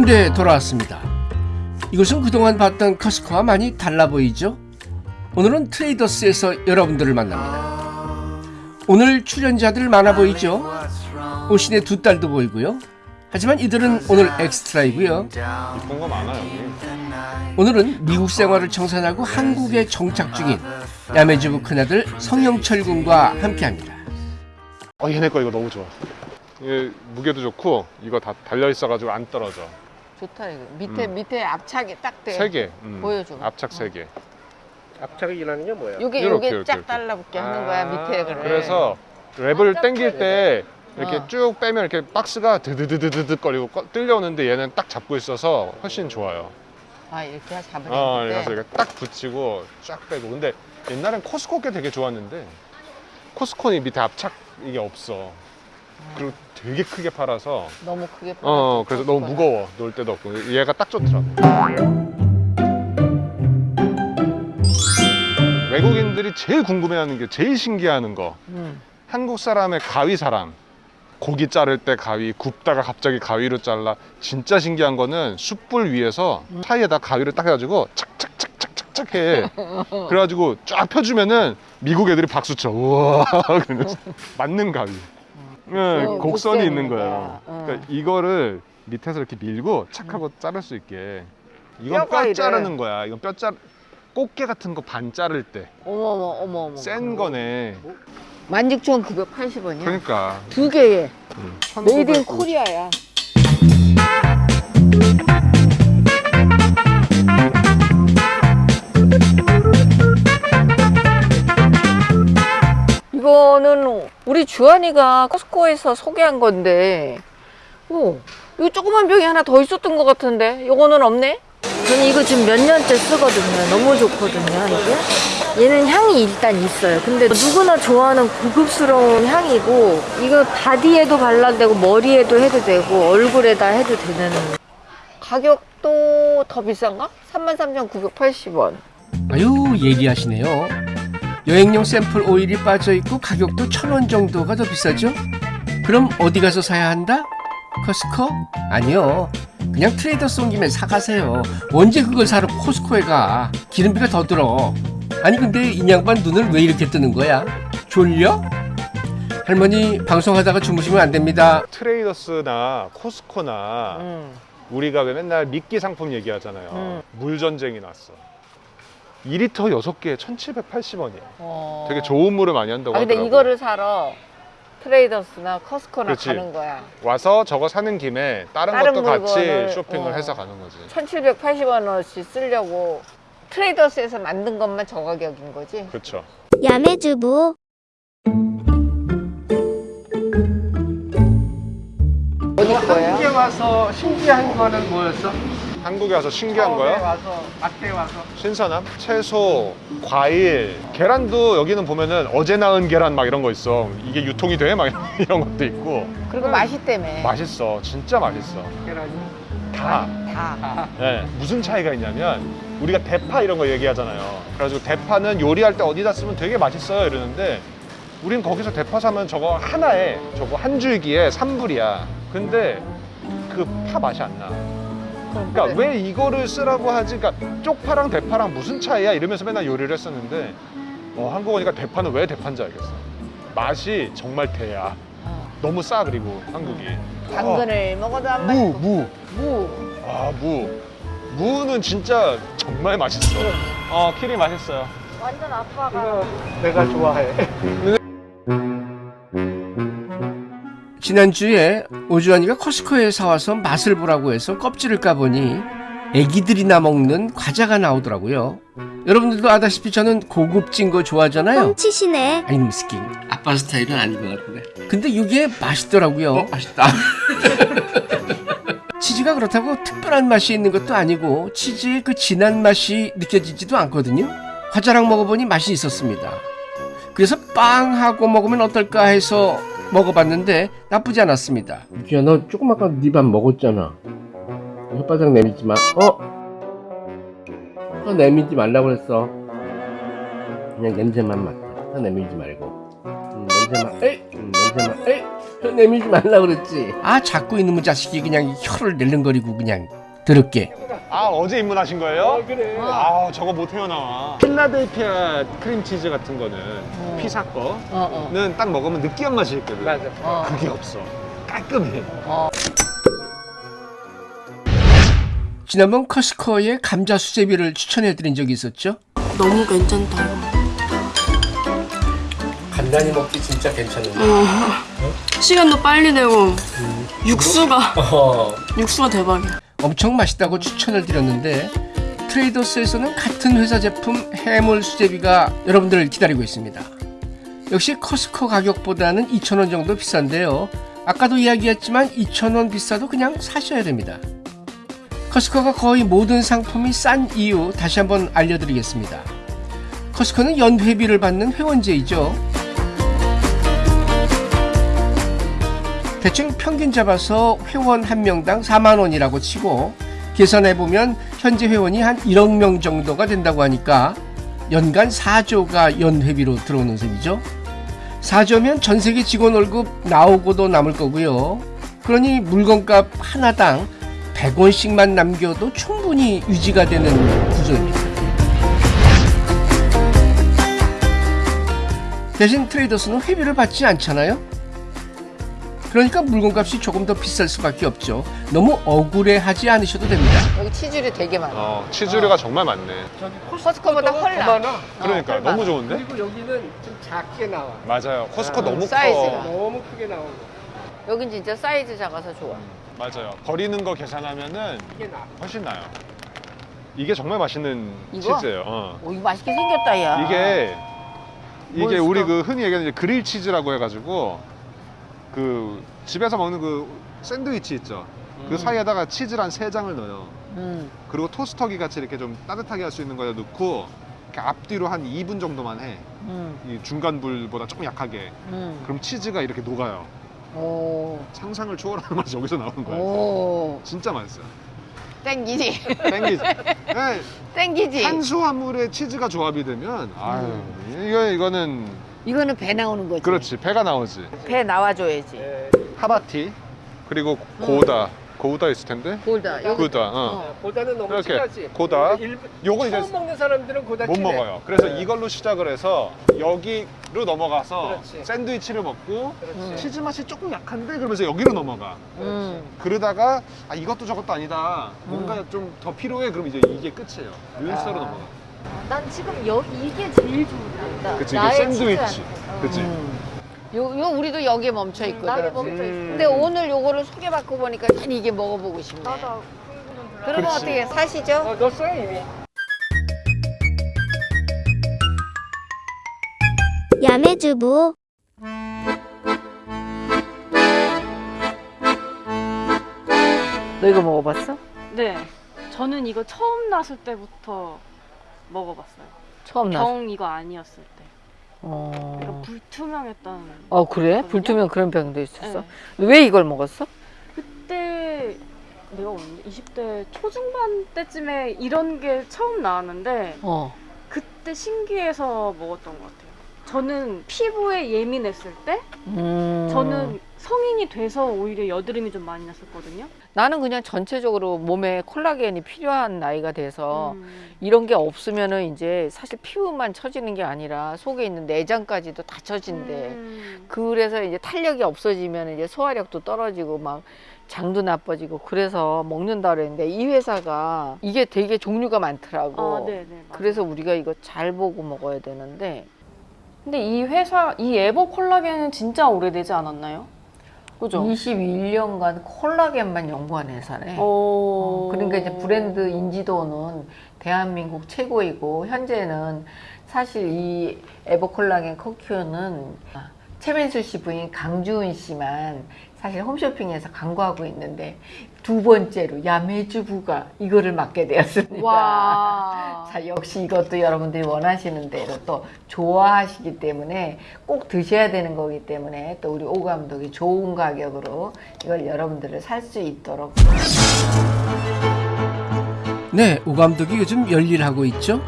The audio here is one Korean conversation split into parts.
홍원대에 돌아왔습니다. 이곳은 그동안 봤던 코스트코와 많이 달라 보이죠? 오늘은 트레이더스에서 여러분들을 만납니다. 오늘 출연자들 많아 보이죠? 오신의 두 딸도 보이고요. 하지만 이들은 오늘 엑스트라이고요. 이쁜 거 많아 여기. 오늘은 미국 생활을 청산하고 한국에 정착 중인 야매주부 큰아들 성영철 군과 함께합니다. 어 얘네 거 이거 너무 좋아. 이게 무게도 좋고 이거 다 달려 있어가지고 안 떨어져. 좋다 이거 밑에 음. 밑에 압착이 딱 돼. 세 개. 음. 보여줘. 압착 세 개. 앞차기라는 게 뭐야? 요게 이렇게, 쫙 이렇게. 달라붙게 하는 거야 밑에 그래. 그래서 랩을 당길 때 이렇게 어. 쭉 빼면 이렇게 박스가 드드드드드 거리고 꺼- 뚫려오는데 얘는 딱 잡고 있어서 훨씬 좋아요. 아 이렇게 잡으면 어. 그래서 이렇게 딱 붙이고 쫙 빼고. 근데 옛날엔 코스코 게 되게 좋았는데 코스코는 밑에 압착 이게 없어. 그리고 되게 크게 팔아서 너무 크게. 어 팔아서 그래서 너무 거야. 무거워. 놀 데도 없고. 얘가 딱 좋더라고. 외국인들이 제일 궁금해하는 게 제일 신기해하는 거. 음. 한국 사람의 가위 사랑 고기 자를 때 가위 굽다가 갑자기 가위로 잘라. 진짜 신기한 거는 숯불 위에서 사이에다 가위를 딱 해가지고 착착착착착착 해. 그래가지고 쫙 펴주면은 미국 애들이 박수 쳐. 우와. 맞는 가위 네, 어, 곡선이 있는 거야 거야. 어. 그러니까 이거를 밑에서 이렇게 밀고 착 하고 자를 수 있게 이건 뼈. 자르는 거야 이건 뼈 자 꽃게 같은 거 반 자를 어머 어머 어머 어머. 때센 거네 16,980원이야. 그러니까 두 개에 음, made in 1950. Korea야. 이거는 우리 주한이가 코스코에서 소개한 건데, 오, 이거 조그만 병이 하나 더 있었던 것 같은데, 이거는 없네? 저는 이거 지금 몇 년째 쓰거든요. 너무 좋거든요, 이게. 얘는 향이 일단 있어요. 근데 누구나 좋아하는 고급스러운 향이고, 이거 바디에도 발라도 되고, 머리에도 해도 되고, 얼굴에다 해도 되는. 가격도 더 비싼가? 33,980원. 아유 예리하시네요. 여행용 샘플 오일이 빠져 있고 가격도 천 원 정도가 더 비싸죠? 그럼 어디 가서 사야 한다? 커스코? 아니요. 그냥 트레이더스 온 김에 사가세요. 언제 그걸 사러 코스코에 가? 기름비가 더 들어. 아니 근데 이 양반 눈을 왜 이렇게 뜨는 거야? 졸려? 할머니 방송하다가 주무시면 안 됩니다. 트레이더스나 코스코나 음. 우리가 왜 맨날 미끼 상품 얘기하잖아요 음. 물 전쟁이 났어 2리터 6개에 1780원이야 어. 되게 좋은 물을 많이 한다고 아, 근데 하더라고 이거를 사러 트레이더스나 커스코나 그렇지. 가는 거야. 와서 저거 사는 김에 다른, 다른 것도 같이 물건을, 쇼핑을 어. 해서 가는 거지 1780원어치 쓰려고 트레이더스에서 만든 것만 저 가격인 거지. 그렇죠 야매주부 어디 거예요? 한국에 와서 신기한 거는 뭐였어? 한국에 와서 신기한 처음에 거야? 와서 마트에 와서 신선함? 채소, 과일, 계란도 여기는 보면은 어제 낳은 계란 막 이런 거 있어. 이게 유통이 돼? 막 이런 것도 있고. 그리고 맛있다며. 맛있어. 진짜 맛있어. 계란이 다. 다. 네. 무슨 차이가 있냐면 우리가 대파 이런 거 얘기하잖아요. 그래가지고 대파는 요리할 때 어디다 쓰면 되게 맛있어요 이러는데 우린 거기서 대파 사면 저거 하나에 저거 한 줄기에 3불이야. 근데 그 파 맛이 안 나. 그러니까 왜 이거를 쓰라고 하지? 그러니까 쪽파랑 대파랑 무슨 차이야? 이러면서 맨날 요리를 했었는데 어, 한국 오니까 대파는 왜 대파인지 알겠어. 맛이 정말 대야. 어. 너무 싸 그리고 한국이. 당근을 먹어도 안 무, 맛있고. 무. 무. 아, 무. 무는 진짜 정말 맛있어. 어, 키리 맛있어요. 완전 아빠가. 내가 좋아해. 지난주에 오주환이가 커스코에 사와서 맛을 보라고 해서 껍질을 까보니 애기들이나 먹는 과자가 나오더라고요. 여러분들도 아다시피 저는 고급진 거 좋아하잖아요. 뻥치시네 아니 스키 아빠 스타일은 아닌 것 같은데. 근데 이게 맛있더라고요. 맛있다. 치즈가 그렇다고 특별한 맛이 있는 것도 아니고 치즈의 그 진한 맛이 느껴지지도 않거든요. 과자랑 먹어보니 맛이 있었습니다. 그래서 빵하고 먹으면 어떨까 해서 먹어봤는데 나쁘지 않았습니다. 유지야 너 조금 아까 네 밥 먹었잖아. 혓바닥 내밀지 마. 어? 혀 내밀지 말라고 그랬어. 그냥 냄새만 맡아. 혀 내밀지 말고. 음, 냄새만. 에이. 음, 냄새만. 에이. 내밀지 말라 그랬지. 아 자꾸 이놈의 자식이 그냥 혀를 낼름거리고 그냥 더럽게. 아 어제 입문하신 거예요? 그래. 아 저거 못 헤어나와 필라델피아 크림치즈 같은 거는 피사 거는 어, 어. 딱 먹으면 느끼한 맛이 있거든 맞아. 어. 그게 없어 깔끔해 지난번 커스코의 감자 수제비를 추천해드린 적이 있었죠? 너무 괜찮다. 간단히 먹기 진짜 괜찮은데. 시간도 빨리 되고 육수가 어. 육수가 대박이야. 엄청 맛있다고 추천을 드렸는데 트레이더스에서는 같은 회사 제품 해물 수제비가 여러분들을 기다리고 있습니다. 역시 커스코 가격보다는 2,000원 정도 비싼데요. 아까도 이야기했지만 2,000원 비싸도 그냥 사셔야 됩니다. 커스코가 거의 모든 상품이 싼 이유 다시 한번 알려드리겠습니다. 커스코는 연회비를 받는 회원제이죠. 대충 평균 잡아서 회원 한 명당 4만 원이라고 치고 계산해 보면 현재 회원이 한 1억 명 정도가 된다고 하니까 연간 4조가 연회비로 들어오는 셈이죠. 4조면 전 세계 직원 월급 나오고도 남을 거고요. 그러니 물건값 하나당 100원씩만 남겨도 충분히 유지가 되는 구조입니다. 대신 트레이더스는 회비를 받지 않잖아요. 그러니까 물건값이 조금 더 비쌀 수밖에 없죠. 너무 억울해하지 않으셔도 됩니다. 여기 치즈류 되게 많아. 어 치즈류가 정말 많네 저기 코스코보다 훨 나. 많아. 그러니까 훨 너무. 좋은데? 그리고 여기는 좀 작게 나와. 맞아요 코스코 아, 너무 사이즈가. 커 너무 크게 나오고. 여긴 진짜 사이즈 작아서 좋아. 맞아요 버리는 거 계산하면은 이게 나. 훨씬 나요 이게 정말 맛있는 이거? 치즈예요 어. 오, 이거 맛있게 생겼다, 야. 이게 이게. 우리 그 흔히 얘기하는 이제 그릴 치즈라고 해가지고 그 집에서 먹는 그 샌드위치 있죠. 그 사이에다가 치즈를 한 세 장을 넣어요. 음. 그리고 토스터기 같이 이렇게 좀 따뜻하게 할 수 있는 거에 넣고 이렇게 앞뒤로 한 2분 정도만 해. 음. 이 중간 불보다 조금 약하게. 음. 그럼 치즈가 이렇게 녹아요. 오. 상상을 초월하는 맛이 여기서 나오는 거예요. 오. 진짜 맛있어요. 땡기지. 땡기지. 네, 땡기지. 탄수화물에 치즈가 조합이 되면 아유 이거 이거는 이거는 배 나오는 거지. 그렇지 배가 나오지. 배 나와줘야지. 예. 하바티 그리고 고다 고다 있을 텐데 골다. 여기. 고다 어. 어. 고다는 너무 이렇게 진하지. 고다. 요거 이제 처음 먹는 사람들은 고다 못 친해. 먹어요 그래서 네. 이걸로 시작을 해서 여기로 넘어가서 그렇지. 샌드위치를 먹고 그렇지. 치즈 맛이 조금 약한데 그러면서 여기로 넘어가 음. 그러다가 아 이것도 저것도 아니다 뭔가 좀 더 필요해 그럼 이제 이게 끝이에요 아. 넘어가 난 지금 여, 이게 제일 좋다. 그치 이게 나의 샌드위치 치즈한테. 그치 음. 요, 요 우리도 여기에 멈춰 있거든. 나게 멈춰 있어. 음. 근데 오늘 요거를 소개받고 보니까 난 이게 먹어보고 싶네. 나도 그러면 그렇지. 어떻게 사시죠? 어, 넣었어요 이미. 야매주부 너 이거 먹어봤어? 네. 저는 이거 처음 났을 때부터 먹어봤어요. 처음 나. 병 이거 아니었을 때. 어. 그러니까 불투명했던. 어 그래? 거든요? 불투명 그런 병도 있었어? 네. 왜 이걸 먹었어? 그때 내가 언제 20대 초중반 때쯤에 이런 게 처음 나왔는데 어. 그때 신기해서 먹었던 것 같아요. 저는 피부에 예민했을 때 음. 저는 성인이 돼서 오히려 여드름이 좀 많이 났었거든요. 나는 그냥 전체적으로 몸에 콜라겐이 필요한 나이가 돼서 음. 이런 게 없으면은 이제 사실 피부만 처지는 게 아니라 속에 있는 내장까지도 다 처진대. 음. 그래서 이제 탄력이 없어지면 이제 소화력도 떨어지고 막 장도 나빠지고 그래서 먹는다 그랬는데 이 회사가 이게 되게 종류가 많더라고. 아, 네, 네. 그래서 우리가 이거 잘 보고 먹어야 되는데 근데 이 회사 이 에버 콜라겐은 진짜 오래되지 않았나요? 그죠? 21년간 콜라겐만 연구한 회사네. 어... 그러니까 이제 브랜드 인지도는 대한민국 최고이고 현재는 사실 이 에버콜라겐 커큐는 최민수 씨 부인 강주은 씨만 사실 홈쇼핑에서 광고하고 있는데 두 번째로 야매주부가 이거를 맡게 되었습니다. 와. 자, 역시 이것도 여러분들이 원하시는 대로 또 좋아하시기 때문에 꼭 드셔야 되는 거기 때문에 또 우리 오 감독이 좋은 가격으로 이걸 여러분들을 살 수 있도록 네, 오 감독이 요즘 열일하고 있죠.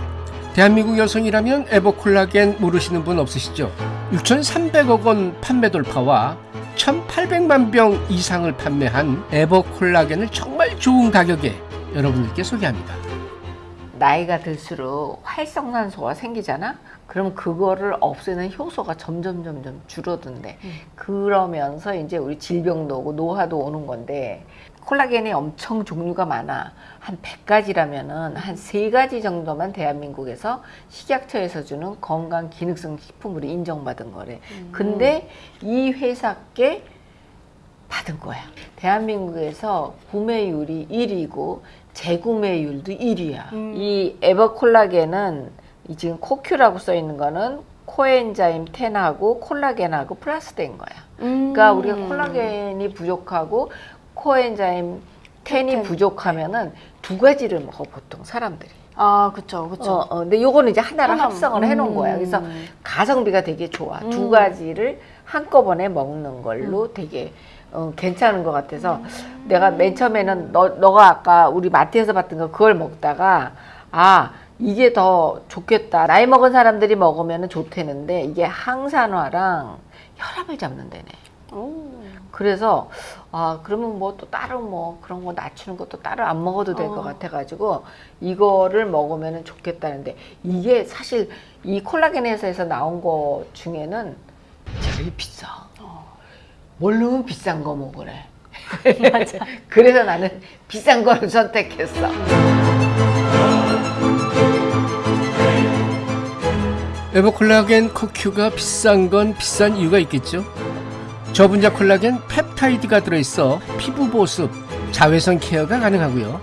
대한민국 여성이라면 에버콜라겐 모르시는 분 없으시죠? 6,300억 원 판매 돌파와 1,800만 병 이상을 판매한 에버콜라겐을 정말 좋은 가격에 여러분들께 소개합니다. 나이가 들수록 활성산소가 생기잖아? 그럼 그거를 없애는 효소가 점점 점점 줄어든대. 그러면서 이제 우리 질병도 오고 노화도 오는 건데 콜라겐이 엄청 종류가 많아. 한 100가지라면은 한 3가지 정도만 대한민국에서 식약처에서 주는 건강 기능성 식품으로 인정받은 거래. 근데 이 회사께 받은 거야. 대한민국에서 구매율이 1위고 재구매율도 1위야. 음. 이 에버콜라겐은 이 지금 코큐라고 써 있는 거는 코엔자임 10하고 콜라겐하고 플러스 된 거야. 음. 그러니까 우리가 콜라겐이 부족하고 코엔자임 10이 부족하면은 두 가지를 먹어 보통 사람들이. 아 그쵸 그쵸. 어, 어, 근데 요거는 이제 하나를 하나, 합성을 해놓은 거야. 그래서 음. 가성비가 되게 좋아. 두 음. 가지를 한꺼번에 먹는 걸로 되게 어, 괜찮은 것 같아서 내가 맨 처음에는 너, 너가 아까 우리 마트에서 봤던 거 그걸 먹다가 아 이게 더 좋겠다. 나이 먹은 사람들이 먹으면 좋대는데 이게 항산화랑 혈압을 잡는 데네. 오. 그래서 아 그러면 뭐 또 따로 뭐 그런 거 낮추는 것도 따로 안 먹어도 될것 어. 같아 가지고 이거를 먹으면 좋겠다는데 이게 사실 이 콜라겐 회사에서 나온 거 중에는 제일 비싸. 모르면 비싼 거 먹으래. 맞아. 그래서 나는 비싼 거를 선택했어. 에버콜라겐 코큐가 비싼 건 비싼 이유가 있겠죠. 저분자 콜라겐 펩타이드가 들어있어 피부 보습, 자외선 케어가 가능하고요.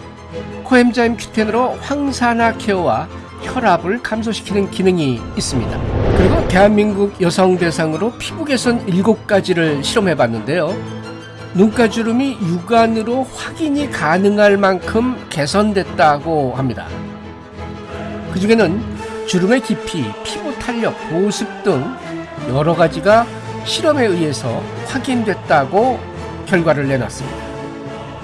코엠자임 큐텐으로 황산화 케어와 혈압을 감소시키는 기능이 있습니다. 그리고 대한민국 여성 대상으로 피부 개선 7가지를 실험해 봤는데요. 눈가주름이 육안으로 확인이 가능할 만큼 개선됐다고 합니다. 그 중에는 주름의 깊이, 피부 탄력, 보습 등 여러 가지가 실험에 의해서 확인됐다고 결과를 내놨습니다.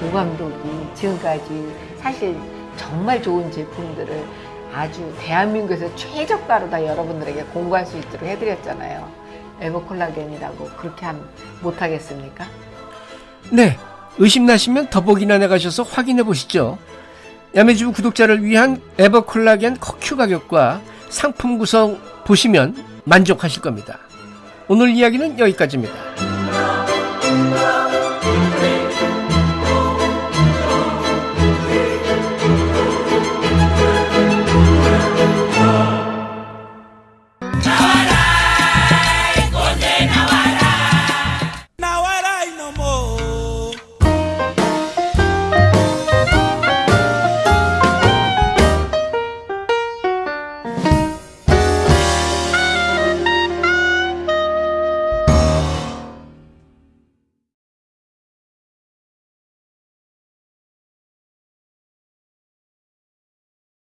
오 감독이 지금까지 사실 정말 좋은 제품들을 아주 대한민국에서 최저가로 다 여러분들에게 공부할 수 있도록 해드렸잖아요. 에버콜라겐이라고 그렇게 하면 못하겠습니까? 네, 의심나시면 더보기란에 가셔서 확인해 보시죠. 야매주부 구독자를 위한 에버콜라겐 커큐 가격과 상품 구성 보시면 만족하실 겁니다. 오늘 이야기는 여기까지입니다.